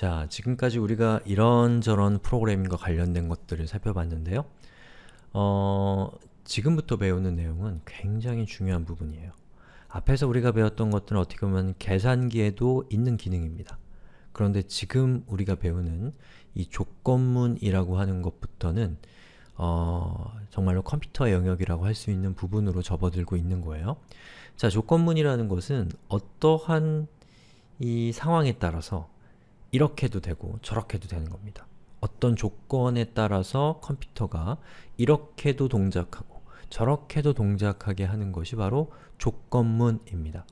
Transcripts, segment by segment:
자, 지금까지 우리가 이런저런 프로그래밍과 관련된 것들을 살펴봤는데요. 어, 지금부터 배우는 내용은 굉장히 중요한 부분이에요. 앞에서 우리가 배웠던 것들은 어떻게 보면 계산기에도 있는 기능입니다. 그런데 지금 우리가 배우는 이 조건문이라고 하는 것부터는 어, 정말로 컴퓨터 영역이라고 할 수 있는 부분으로 접어들고 있는 거예요. 자, 조건문이라는 것은 어떠한 이 상황에 따라서 이렇게 도 되고 저렇게 도 되는 겁니다. 어떤 조건에 따라서 컴퓨터가 이렇게도 동작하고 저렇게도 동작하게 하는 것이 바로 조건문입니다.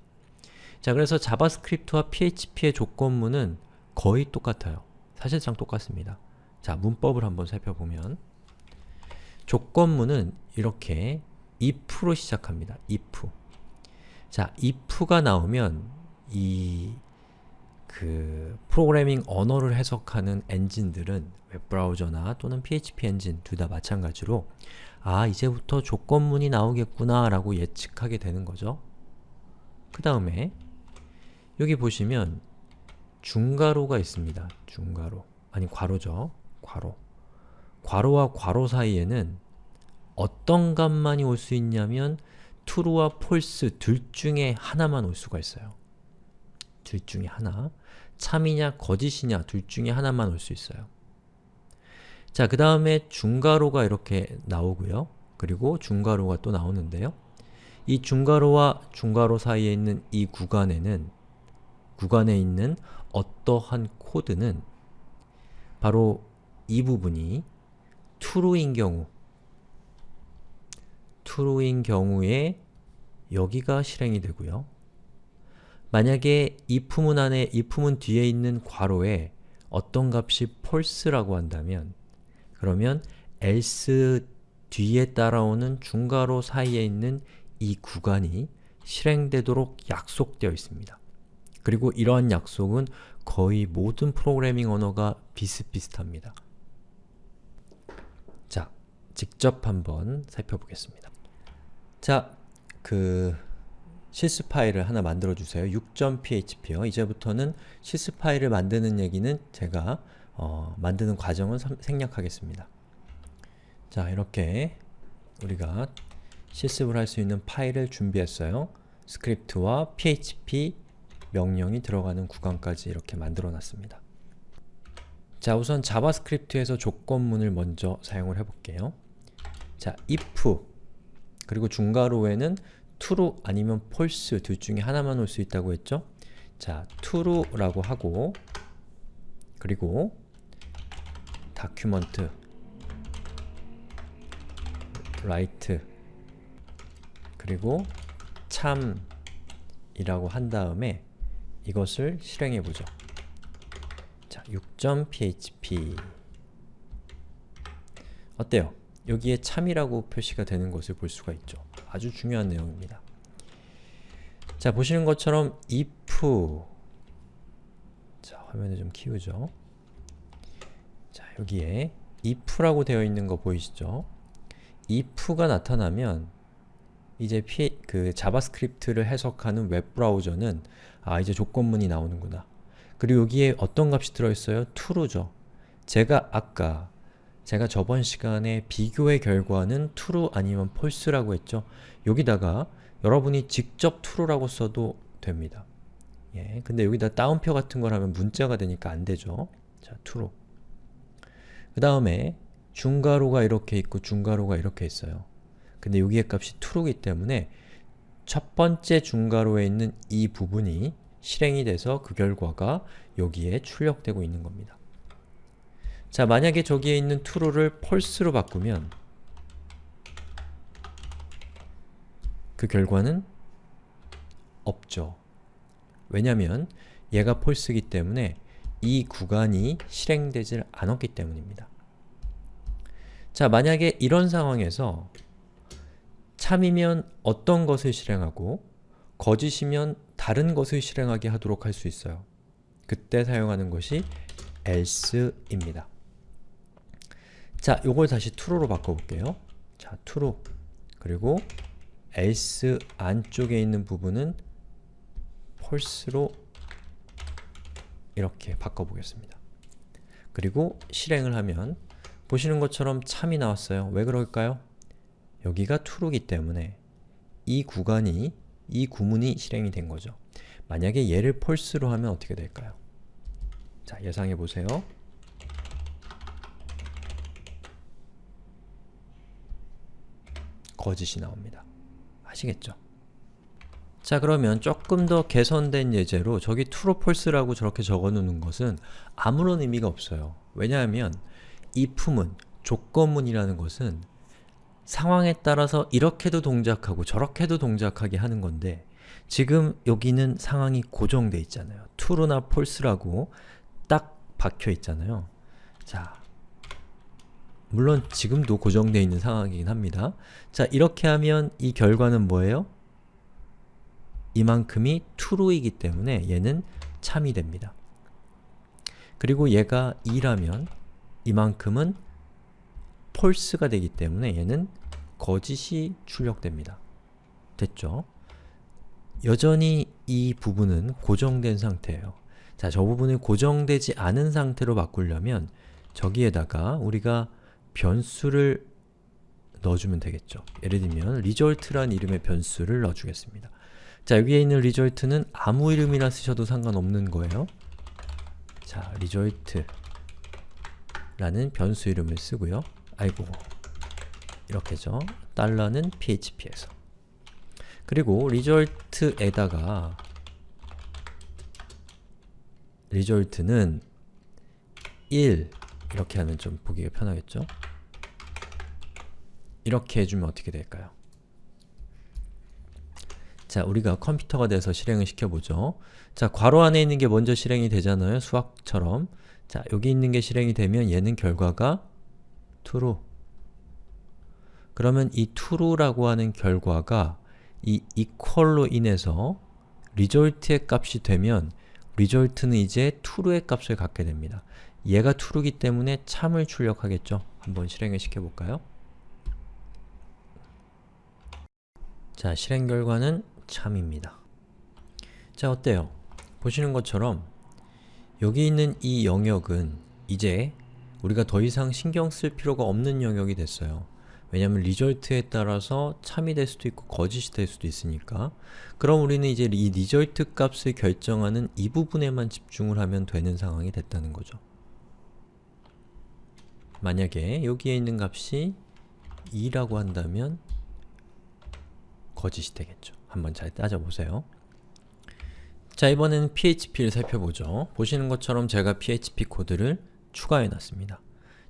자, 그래서 자바스크립트와 PHP의 조건문은 거의 똑같아요. 사실상 똑같습니다. 자, 문법을 한번 살펴보면 조건문은 이렇게 if로 시작합니다. if. 자, if가 나오면 이 그 프로그래밍 언어를 해석하는 엔진들은 웹브라우저나 또는 PHP 엔진 둘 다 마찬가지로 아, 이제부터 조건문이 나오겠구나 라고 예측하게 되는 거죠. 그 다음에 여기 보시면 중괄호가 있습니다. 중괄호. 아니, 괄호죠. 괄호. 괄호와 괄호 사이에는 어떤 값만이 올 수 있냐면 true와 false 둘 중에 하나만 올 수가 있어요. 둘 중에 하나. 참이냐 거짓이냐 둘 중에 하나만 올 수 있어요. 자, 그 다음에 중괄호가 이렇게 나오고요. 그리고 중괄호가 또 나오는데요. 이 중괄호와 중괄호 사이에 있는 이 구간에는 구간에 있는 어떠한 코드는 바로 이 부분이 true인 경우 true인 경우에 여기가 실행이 되고요. 만약에 if문 안에 if문 뒤에 있는 괄호에 어떤 값이 false라고 한다면 그러면 else 뒤에 따라오는 중괄호 사이에 있는 이 구간이 실행되도록 약속되어 있습니다. 그리고 이러한 약속은 거의 모든 프로그래밍 언어가 비슷비슷합니다. 자, 직접 한번 살펴보겠습니다. 자, 그 소스 파일을 하나 만들어 주세요. 6.php요. 이제부터는 소스 파일을 만드는 얘기는 제가 어, 만드는 과정을 생략하겠습니다. 자, 이렇게 우리가 실습을 할 수 있는 파일을 준비했어요. 스크립트와 php 명령이 들어가는 구간까지 이렇게 만들어 놨습니다. 자, 우선 자바스크립트에서 조건문을 먼저 사용을 해볼게요. 자, if 그리고 중괄호에는 true 아니면 false 둘 중에 하나만 올 수 있다고 했죠? 자, true라고 하고 그리고 document write 그리고 참이라고 한 다음에 이것을 실행해 보죠. 자, 6.php 어때요? 여기에 참이라고 표시가 되는 것을 볼 수가 있죠. 아주 중요한 내용입니다. 자, 보시는 것처럼 if 자, 화면을 좀 키우죠. 자, 여기에 if라고 되어 있는 거 보이시죠? if가 나타나면 이제 피, 그 자바스크립트를 해석하는 웹브라우저는 아, 이제 조건문이 나오는구나. 그리고 여기에 어떤 값이 들어있어요? true죠. 제가 아까 제가 저번 시간에 비교의 결과는 true 아니면 false라고 했죠. 여기다가 여러분이 직접 true라고 써도 됩니다. 예, 근데 여기다 따옴표 같은 걸 하면 문자가 되니까 안 되죠. 자, true. 그 다음에 중괄호가 이렇게 있고 중괄호가 이렇게 있어요. 근데 여기의 값이 true이기 때문에 첫 번째 중괄호에 있는 이 부분이 실행이 돼서 그 결과가 여기에 출력되고 있는 겁니다. 자, 만약에 저기에 있는 true를 false로 바꾸면 그 결과는 없죠. 왜냐면 얘가 false이기 때문에 이 구간이 실행되질 않았기 때문입니다. 자, 만약에 이런 상황에서 참이면 어떤 것을 실행하고 거짓이면 다른 것을 실행하게 하도록 할 수 있어요. 그때 사용하는 것이 else입니다. 자, 요걸 다시 true로 바꿔볼게요. 자, true 그리고 else 안쪽에 있는 부분은 false로 이렇게 바꿔보겠습니다. 그리고 실행을 하면 보시는 것처럼 참이 나왔어요. 왜 그럴까요? 여기가 true이기 때문에 이 구간이, 이 구문이 실행이 된 거죠. 만약에 얘를 false로 하면 어떻게 될까요? 자, 예상해 보세요. 거짓이 나옵니다. 아시겠죠? 자 그러면 조금 더 개선된 예제로 저기 true, false라고 저렇게 적어놓는 것은 아무런 의미가 없어요. 왜냐하면 if문, 조건문이라는 것은 상황에 따라서 이렇게도 동작하고 저렇게도 동작하게 하는 건데 지금 여기는 상황이 고정돼 있잖아요. true나 false라고 딱 박혀 있잖아요. 자, 물론 지금도 고정되어 있는 상황이긴 합니다. 자, 이렇게 하면 이 결과는 뭐예요? 이만큼이 true이기 때문에 얘는 참이 됩니다. 그리고 얘가 2라면 이만큼은 false가 되기 때문에 얘는 거짓이 출력됩니다. 됐죠? 여전히 이 부분은 고정된 상태예요. 자, 저 부분을 고정되지 않은 상태로 바꾸려면 저기에다가 우리가 변수를 넣어주면 되겠죠. 예를 들면 result란 이름의 변수를 넣어주겠습니다. 자, 여기에 있는 result는 아무 이름이나 쓰셔도 상관없는 거예요. 자, result 라는 변수 이름을 쓰고요. 아이고, 이렇게죠. 달러는 php에서 그리고 result에다가 result는 1 이렇게 하면 좀 보기가 편하겠죠? 이렇게 해주면 어떻게 될까요? 자, 우리가 컴퓨터가 돼서 실행을 시켜보죠. 자, 괄호 안에 있는 게 먼저 실행이 되잖아요. 수학처럼. 자, 여기 있는 게 실행이 되면 얘는 결과가 true. 그러면 이 true라고 하는 결과가 이 equal로 인해서 result의 값이 되면 result는 이제 true의 값을 갖게 됩니다. 얘가 true이기 때문에 참을 출력하겠죠. 한번 실행을 시켜볼까요? 자, 실행 결과는 참입니다. 자, 어때요? 보시는 것처럼 여기 있는 이 영역은 이제 우리가 더 이상 신경 쓸 필요가 없는 영역이 됐어요. 왜냐하면 result에 따라서 참이 될 수도 있고 거짓이 될 수도 있으니까 그럼 우리는 이제 이 result 값을 결정하는 이 부분에만 집중을 하면 되는 상황이 됐다는 거죠. 만약에 여기에 있는 값이 2라고 한다면 거짓이 되겠죠. 한번 잘 따져보세요. 자, 이번에는 PHP를 살펴보죠. 보시는 것처럼 제가 PHP 코드를 추가해 놨습니다.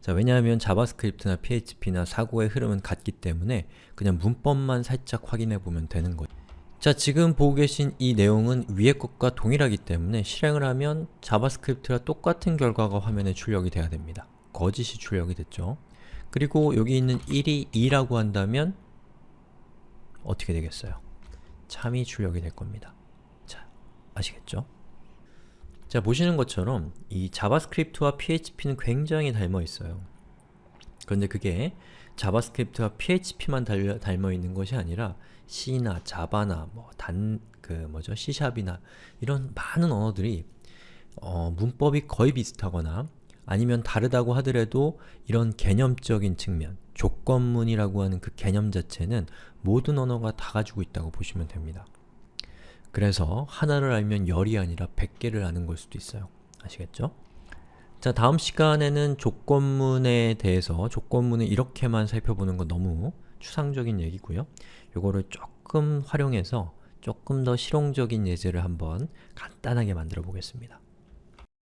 자, 왜냐하면 JavaScript나 PHP나 사고의 흐름은 같기 때문에 그냥 문법만 살짝 확인해 보면 되는 거죠. 자, 지금 보고 계신 이 내용은 위의 것과 동일하기 때문에 실행을 하면 JavaScript와 똑같은 결과가 화면에 출력이 돼야 됩니다. 거짓이 출력이 됐죠. 그리고 여기 있는 1이 2라고 한다면 어떻게 되겠어요? 참이 출력이 될 겁니다. 자, 아시겠죠? 자, 보시는 것처럼 이 JavaScript와 PHP는 굉장히 닮아 있어요. 그런데 그게 JavaScript와 PHP만 달, 닮아 있는 것이 아니라 C나 Java나 뭐 단, 그 뭐죠? C샵이나 이런 많은 언어들이 어, 문법이 거의 비슷하거나 아니면 다르다고 하더라도 이런 개념적인 측면, 조건문이라고 하는 그 개념 자체는 모든 언어가 다 가지고 있다고 보시면 됩니다. 그래서 하나를 알면 열이 아니라 100개를 아는 걸 수도 있어요. 아시겠죠? 자, 다음 시간에는 조건문에 대해서 조건문을 이렇게만 살펴보는 건 너무 추상적인 얘기고요. 요거를 조금 활용해서 조금 더 실용적인 예제를 한번 간단하게 만들어 보겠습니다.